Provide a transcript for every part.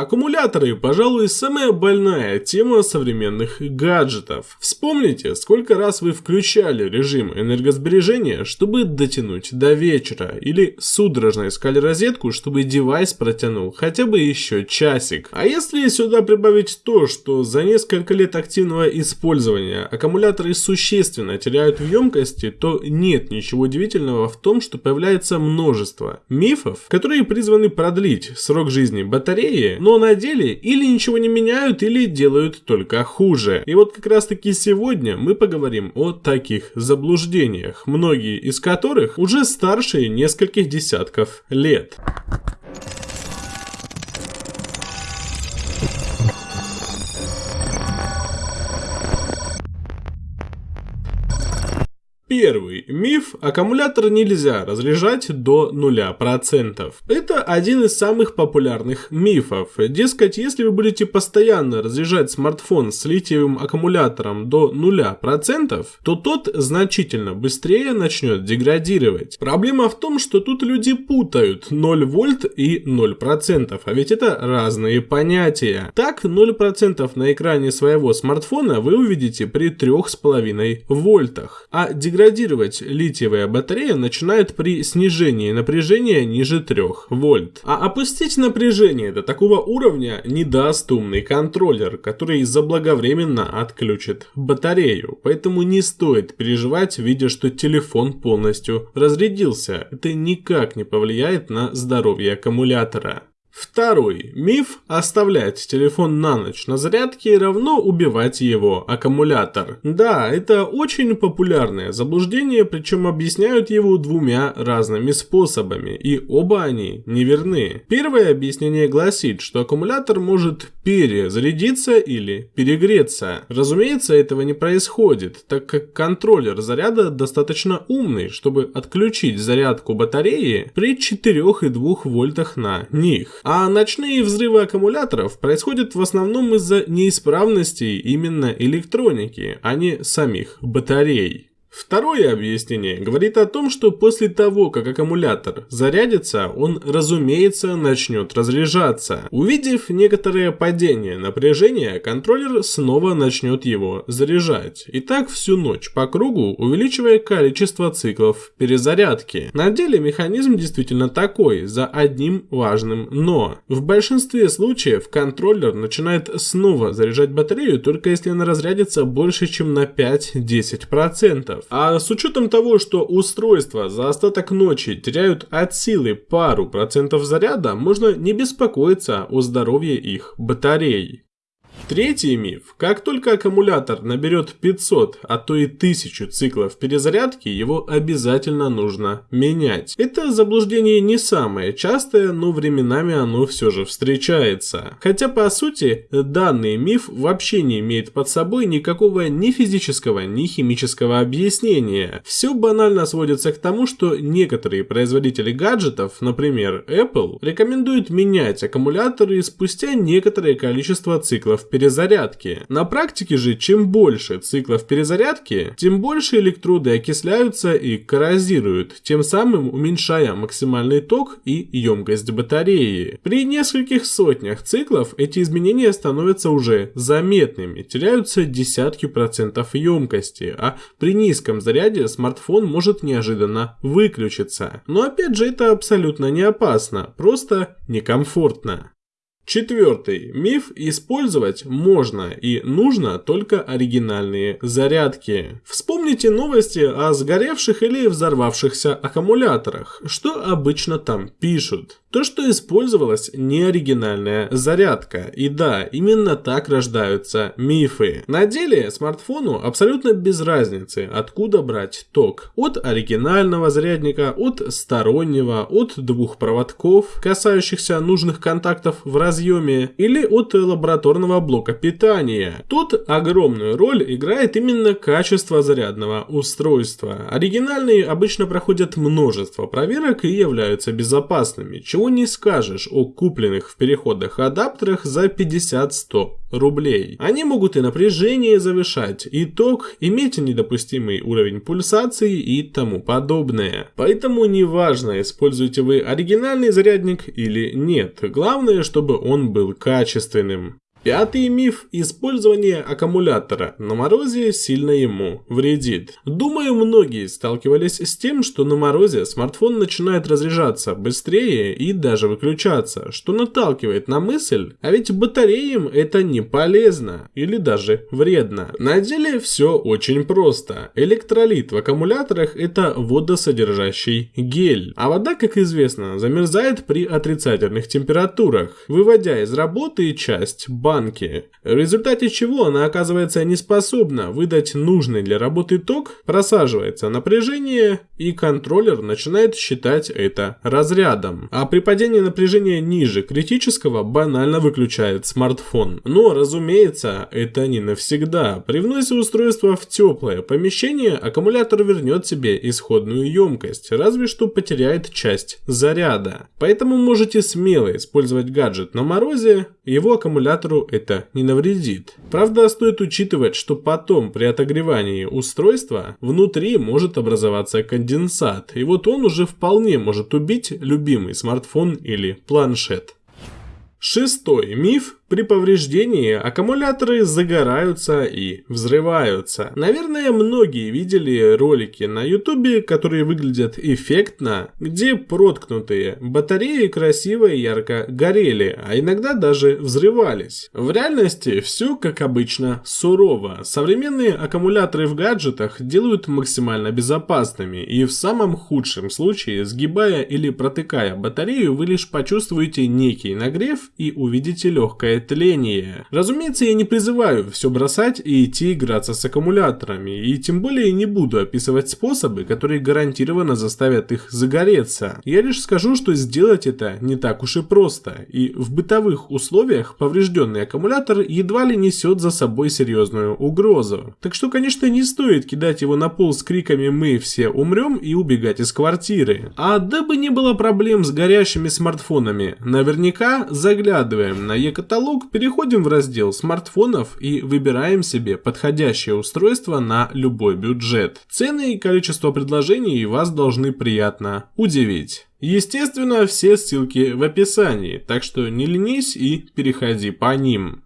Аккумуляторы, пожалуй, самая больная тема современных гаджетов. Вспомните, сколько раз вы включали режим энергосбережения, чтобы дотянуть до вечера, или судорожно искали розетку, чтобы девайс протянул хотя бы еще часик. А если сюда прибавить то, что за несколько лет активного использования аккумуляторы существенно теряют в емкости, то нет ничего удивительного в том, что появляется множество мифов, которые призваны продлить срок жизни батареи, но на деле или ничего не меняют, или делают только хуже. И вот как раз таки сегодня мы поговорим о таких заблуждениях, многие из которых уже старше нескольких десятков лет. Первый миф – аккумулятор нельзя разряжать до 0%. Это один из самых популярных мифов. Дескать, если вы будете постоянно разряжать смартфон с литиевым аккумулятором до 0%, то тот значительно быстрее начнет деградировать. Проблема в том, что тут люди путают 0 вольт и 0%, а ведь это разные понятия. Так, 0% на экране своего смартфона вы увидите при 3,5 вольтах, а деградация деградировать литиевая батарея начинает при снижении напряжения ниже 3 вольт. А опустить напряжение до такого уровня не даст умный контроллер, который заблаговременно отключит батарею. Поэтому не стоит переживать, видя, что телефон полностью разрядился. Это никак не повлияет на здоровье аккумулятора. Второй миф – оставлять телефон на ночь на зарядке равно убивать его аккумулятор. Да, это очень популярное заблуждение, причем объясняют его двумя разными способами, и оба они неверны. Первое объяснение гласит, что аккумулятор может перезарядиться или перегреться. Разумеется, этого не происходит, так как контроллер заряда достаточно умный, чтобы отключить зарядку батареи при 4,2 вольтах на них. А ночные взрывы аккумуляторов происходят в основном из-за неисправностей именно электроники, а не самих батарей. Второе объяснение говорит о том, что после того, как аккумулятор зарядится, он, разумеется, начнет разряжаться. Увидев некоторое падение напряжения, контроллер снова начнет его заряжать. И так всю ночь по кругу, увеличивая количество циклов перезарядки. На деле механизм действительно такой, за одним важным «но». В большинстве случаев контроллер начинает снова заряжать батарею, только если она разрядится больше, чем на 5-10%. А с учетом того, что устройства за остаток ночи теряют от силы пару процентов заряда, можно не беспокоиться о здоровье их батарей. Третий миф. Как только аккумулятор наберет 500, а то и 1000 циклов перезарядки, его обязательно нужно менять. Это заблуждение не самое частое, но временами оно все же встречается. Хотя по сути, данный миф вообще не имеет под собой никакого ни физического, ни химического объяснения. Все банально сводится к тому, что некоторые производители гаджетов, например Apple, рекомендуют менять аккумуляторы спустя некоторое количество циклов перезарядки. На практике же, чем больше циклов перезарядки, тем больше электроды окисляются и коррозируют, тем самым уменьшая максимальный ток и емкость батареи. При нескольких сотнях циклов эти изменения становятся уже заметными, теряются десятки процентов емкости, а при низком заряде смартфон может неожиданно выключиться. Но опять же это абсолютно не опасно, просто некомфортно. Четвертый. Миф использовать можно и нужно только оригинальные зарядки. Вспомните новости о сгоревших или взорвавшихся аккумуляторах. Что обычно там пишут? То, что использовалась неоригинальная зарядка. И да, именно так рождаются мифы. На деле смартфону абсолютно без разницы, откуда брать ток. От оригинального зарядника, от стороннего, от двух проводков, касающихся нужных контактов в разъеме, или от лабораторного блока питания. Тут огромную роль играет именно качество зарядного устройства. Оригинальные обычно проходят множество проверок и являются безопасными, чего не скажешь о купленных в переходах адаптерах за 50-100 рублей. Они могут и напряжение завышать, и ток, иметь недопустимый уровень пульсации и тому подобное. Поэтому неважно, используете вы оригинальный зарядник или нет. Главное, чтобы он был качественным. Пятый миф – использование аккумулятора на морозе сильно ему вредит. Думаю, многие сталкивались с тем, что на морозе смартфон начинает разряжаться быстрее и даже выключаться, что наталкивает на мысль, а ведь батареям это не полезно или даже вредно. На деле все очень просто. Электролит в аккумуляторах – это водосодержащий гель, а вода, как известно, замерзает при отрицательных температурах, выводя из работы часть базы банки, в результате чего она оказывается неспособна выдать нужный для работы ток, просаживается напряжение и контроллер начинает считать это разрядом. А при падении напряжения ниже критического банально выключает смартфон. Но, разумеется, это не навсегда. При вносе устройства в теплое помещение аккумулятор вернет себе исходную емкость, разве что потеряет часть заряда. Поэтому можете смело использовать гаджет на морозе, его аккумулятору это не навредит. Правда, стоит учитывать, что потом при отогревании устройства внутри может образоваться конденсат, и вот он уже вполне может убить любимый смартфон или планшет. Шестой миф при повреждении аккумуляторы загораются и взрываются. Наверное, многие видели ролики на ютубе, которые выглядят эффектно, где проткнутые батареи красиво и ярко горели, а иногда даже взрывались. В реальности все, как обычно, сурово. Современные аккумуляторы в гаджетах делают максимально безопасными, и в самом худшем случае, сгибая или протыкая батарею, вы лишь почувствуете некий нагрев и увидите легкое тление. Разумеется, я не призываю все бросать и идти играться с аккумуляторами, и тем более не буду описывать способы, которые гарантированно заставят их загореться. Я лишь скажу, что сделать это не так уж и просто, и в бытовых условиях поврежденный аккумулятор едва ли несет за собой серьезную угрозу. Так что, конечно, не стоит кидать его на пол с криками «Мы все умрем» и убегать из квартиры. А дабы не было проблем с горящими смартфонами, наверняка заглядываем на e-каталог каталог, переходим в раздел смартфонов и выбираем себе подходящее устройство на любой бюджет. Цены и количество предложений вас должны приятно удивить. Естественно, все ссылки в описании, так что не ленись и переходи по ним.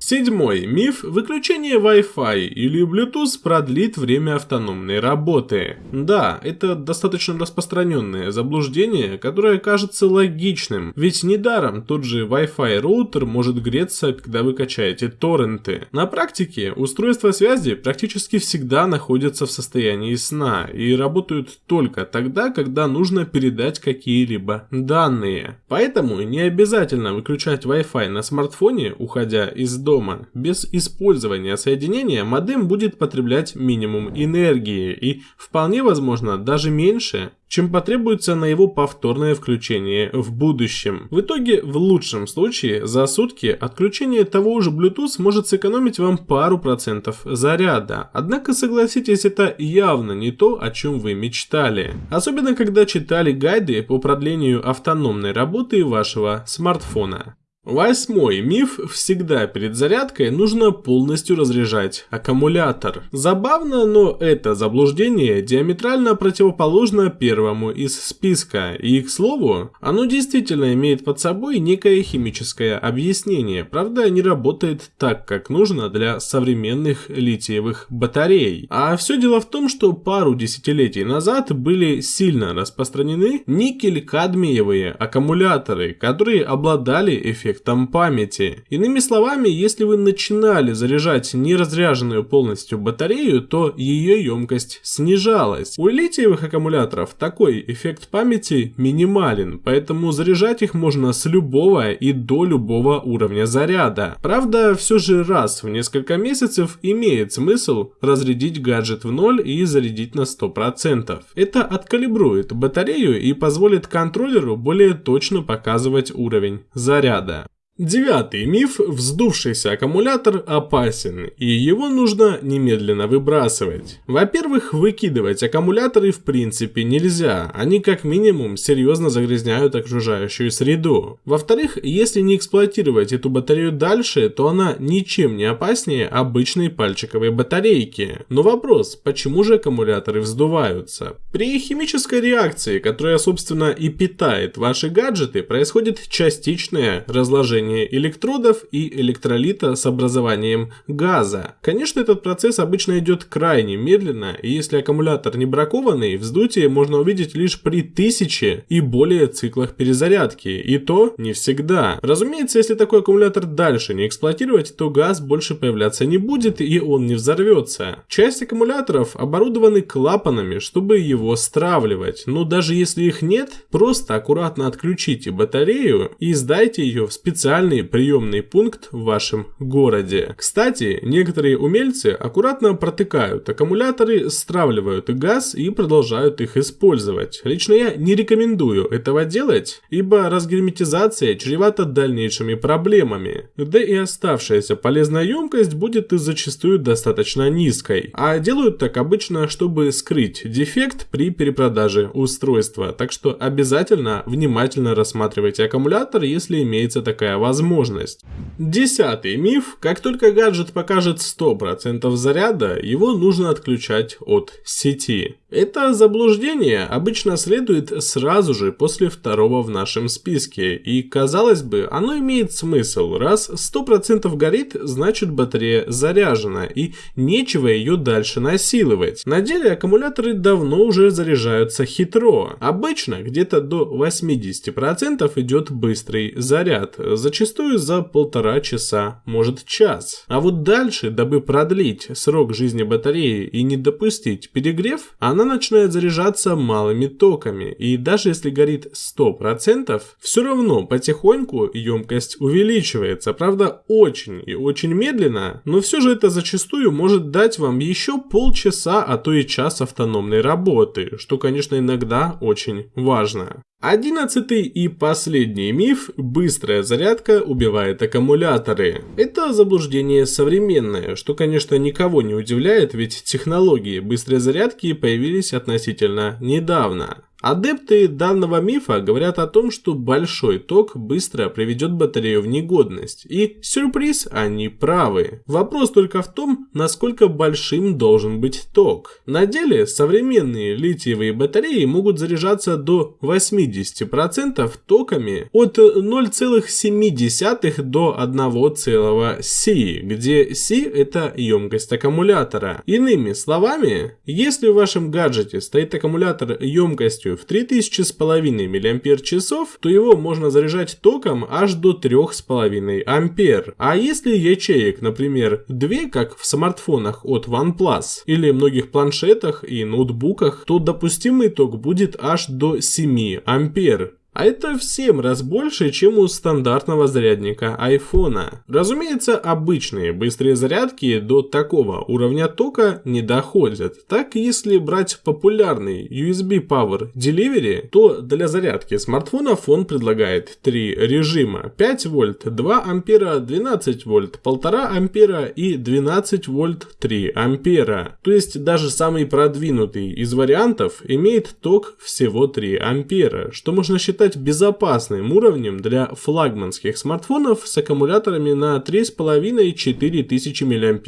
Седьмой миф – выключение Wi-Fi или Bluetooth продлит время автономной работы. Да, это достаточно распространенное заблуждение, которое кажется логичным, ведь недаром тот же Wi-Fi роутер может греться, когда вы качаете торренты. На практике устройства связи практически всегда находятся в состоянии сна и работают только тогда, когда нужно передать какие-либо данные. Поэтому не обязательно выключать Wi-Fi на смартфоне, уходя из дома. Без использования соединения модем будет потреблять минимум энергии и вполне возможно даже меньше, чем потребуется на его повторное включение в будущем. В итоге, в лучшем случае, за сутки отключение того же Bluetooth может сэкономить вам пару процентов заряда. Однако, согласитесь, это явно не то, о чем вы мечтали. Особенно, когда читали гайды по продлению автономной работы вашего смартфона. Восьмой миф. Всегда перед зарядкой нужно полностью разряжать аккумулятор. Забавно, но это заблуждение диаметрально противоположно первому из списка. И, к слову, оно действительно имеет под собой некое химическое объяснение. Правда, не работает так, как нужно для современных литиевых батарей. А все дело в том, что пару десятилетий назад были сильно распространены никель-кадмиевые аккумуляторы, которые обладали эффектом эффектом памяти. Иными словами, если вы начинали заряжать неразряженную полностью батарею, то ее емкость снижалась. У литиевых аккумуляторов такой эффект памяти минимален, поэтому заряжать их можно с любого и до любого уровня заряда. Правда, все же раз в несколько месяцев имеет смысл разрядить гаджет в ноль и зарядить на 100%. Это откалибрует батарею и позволит контроллеру более точно показывать уровень заряда. Девятый миф – вздувшийся аккумулятор опасен, и его нужно немедленно выбрасывать. Во-первых, выкидывать аккумуляторы в принципе нельзя, они как минимум серьезно загрязняют окружающую среду. Во-вторых, если не эксплуатировать эту батарею дальше, то она ничем не опаснее обычной пальчиковой батарейки. Но вопрос, почему же аккумуляторы вздуваются? При химической реакции, которая собственно и питает ваши гаджеты, происходит частичное разложение смешивание электродов и электролита с образованием газа. Конечно, этот процесс обычно идет крайне медленно, и если аккумулятор не бракованный, вздутие можно увидеть лишь при тысяче и более циклах перезарядки, и то не всегда. Разумеется, если такой аккумулятор дальше не эксплуатировать, то газ больше появляться не будет и он не взорвется. Часть аккумуляторов оборудованы клапанами, чтобы его стравливать, но даже если их нет, просто аккуратно отключите батарею и сдайте ее в специальный специальный приемный пункт в вашем городе. Кстати, некоторые умельцы аккуратно протыкают аккумуляторы, стравливают газ и продолжают их использовать. Лично я не рекомендую этого делать, ибо разгерметизация чревата дальнейшими проблемами. Да и оставшаяся полезная емкость будет зачастую достаточно низкой. А делают так обычно, чтобы скрыть дефект при перепродаже устройства. Так что обязательно внимательно рассматривайте аккумулятор, если имеется такая возможность возможность. Десятый миф. Как только гаджет покажет 100% заряда, его нужно отключать от сети. Это заблуждение обычно следует сразу же после второго в нашем списке, и казалось бы, оно имеет смысл, раз 100% горит, значит батарея заряжена, и нечего ее дальше насиловать. На деле аккумуляторы давно уже заряжаются хитро. Обычно где-то до 80% идет быстрый заряд, зачастую за полтора часа, может час. А вот дальше, дабы продлить срок жизни батареи и не допустить перегрев, она она начинает заряжаться малыми токами, и даже если горит 100%, все равно потихоньку емкость увеличивается, правда очень и очень медленно, но все же это зачастую может дать вам еще полчаса, а то и час автономной работы, что конечно иногда очень важно. Одиннадцатый и последний миф – быстрая зарядка убивает аккумуляторы. Это заблуждение современное, что, конечно, никого не удивляет, ведь технологии быстрой зарядки появились относительно недавно. Адепты данного мифа говорят о том, что большой ток быстро приведет батарею в негодность. И сюрприз, они правы. Вопрос только в том, насколько большим должен быть ток. На деле современные литиевые батареи могут заряжаться до 80% токами от 0,7 до 1,7, где Си это емкость аккумулятора. Иными словами, если в вашем гаджете стоит аккумулятор емкостью мощностью в 3000 с половиной мАч, то его можно заряжать током аж до 3,5 ампер. А если ячеек, например, 2, как в смартфонах от OnePlus или многих планшетах и ноутбуках, то допустимый ток будет аж до 7 ампер. А это в 7 раз больше, чем у стандартного зарядника айфона. Разумеется, обычные быстрые зарядки до такого уровня тока не доходят. Так, если брать популярный USB Power Delivery, то для зарядки смартфонов он предлагает три режима. 5 вольт, 2 ампера, 12 вольт, 1,5 ампера и 12 вольт 3 ампера. То есть даже самый продвинутый из вариантов имеет ток всего 3 ампера, что можно считать считать безопасным уровнем для флагманских смартфонов с аккумуляторами на 3,5-4 тысячи мАч.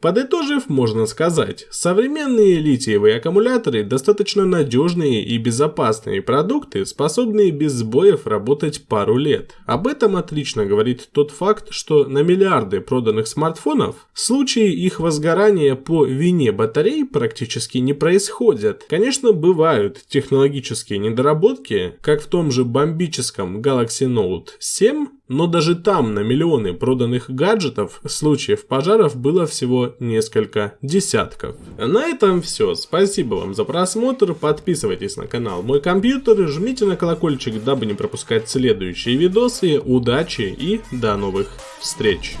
Подытожив, можно сказать, современные литиевые аккумуляторы достаточно надежные и безопасные продукты, способные без сбоев работать пару лет. Об этом отлично говорит тот факт, что на миллиарды проданных смартфонов случаи их возгорания по вине батарей практически не происходят. Конечно, бывают технологические недоработки, как в том же бомбическом Galaxy Note 7, но даже там на миллионы проданных гаджетов случаев пожаров было всего несколько десятков. На этом все. Спасибо вам за просмотр. Подписывайтесь на канал Мой Компьютер, жмите на колокольчик, дабы не пропускать следующие видосы. Удачи и до новых встреч!